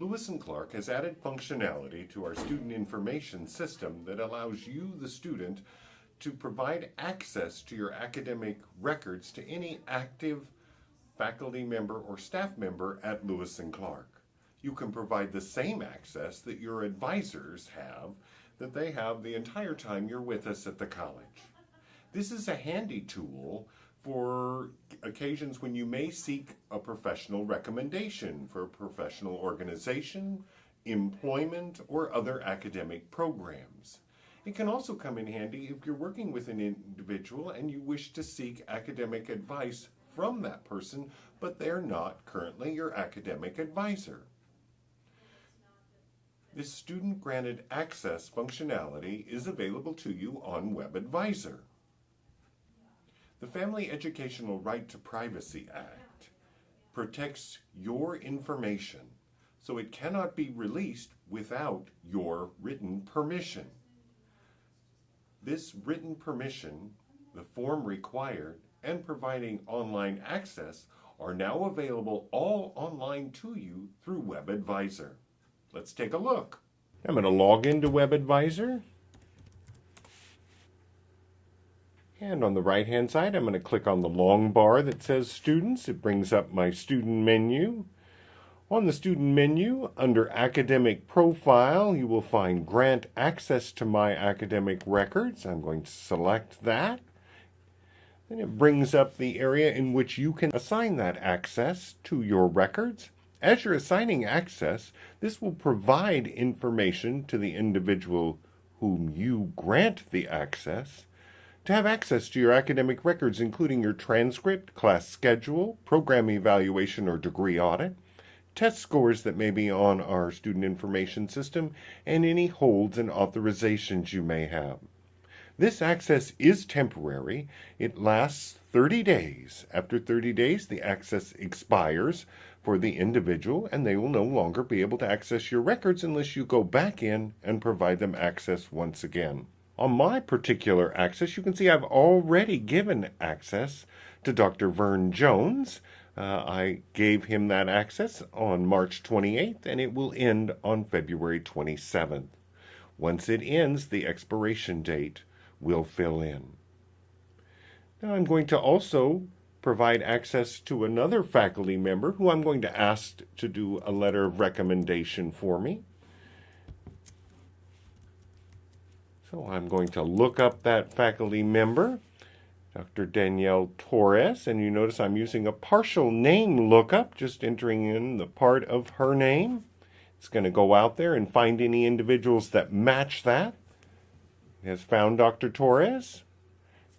Lewis and Clark has added functionality to our student information system that allows you, the student, to provide access to your academic records to any active faculty member or staff member at Lewis and Clark. You can provide the same access that your advisors have that they have the entire time you're with us at the college. This is a handy tool for occasions when you may seek a professional recommendation for a professional organization, employment, or other academic programs. It can also come in handy if you're working with an individual and you wish to seek academic advice from that person, but they're not currently your academic advisor. This student-granted access functionality is available to you on WebAdvisor. The Family Educational Right to Privacy Act protects your information, so it cannot be released without your written permission. This written permission, the form required, and providing online access are now available all online to you through WebAdvisor. Let's take a look. I'm going to log into WebAdvisor. And on the right hand side, I'm going to click on the long bar that says Students. It brings up my student menu. On the student menu, under Academic Profile, you will find Grant Access to My Academic Records. I'm going to select that. Then it brings up the area in which you can assign that access to your records. As you're assigning access, this will provide information to the individual whom you grant the access to have access to your academic records, including your transcript, class schedule, program evaluation or degree audit, test scores that may be on our student information system, and any holds and authorizations you may have. This access is temporary. It lasts 30 days. After 30 days, the access expires for the individual and they will no longer be able to access your records unless you go back in and provide them access once again. On my particular access, you can see I've already given access to Dr. Vern Jones. Uh, I gave him that access on March 28th and it will end on February 27th. Once it ends, the expiration date will fill in. Now I'm going to also provide access to another faculty member who I'm going to ask to do a letter of recommendation for me. So I'm going to look up that faculty member, Dr. Danielle Torres, and you notice I'm using a partial name lookup, just entering in the part of her name. It's going to go out there and find any individuals that match that. It has found Dr. Torres.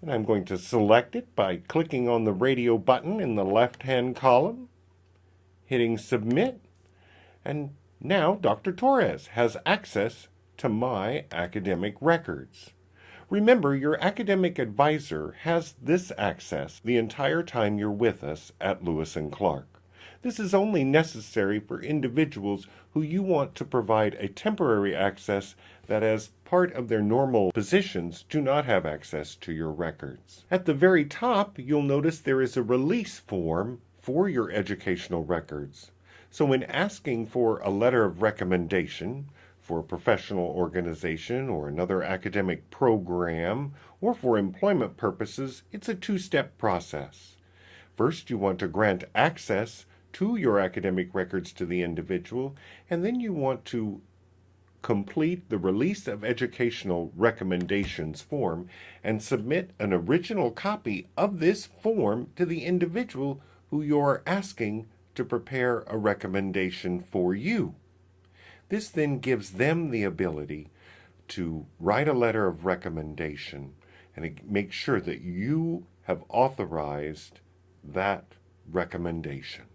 And I'm going to select it by clicking on the radio button in the left-hand column, hitting Submit, and now Dr. Torres has access to my academic records. Remember, your academic advisor has this access the entire time you're with us at Lewis & Clark. This is only necessary for individuals who you want to provide a temporary access that as part of their normal positions do not have access to your records. At the very top, you'll notice there is a release form for your educational records. So when asking for a letter of recommendation for a professional organization or another academic program or for employment purposes, it's a two-step process. First, you want to grant access to your academic records to the individual, and then you want to complete the Release of Educational Recommendations form and submit an original copy of this form to the individual who you're asking to prepare a recommendation for you. This then gives them the ability to write a letter of recommendation and make sure that you have authorized that recommendation.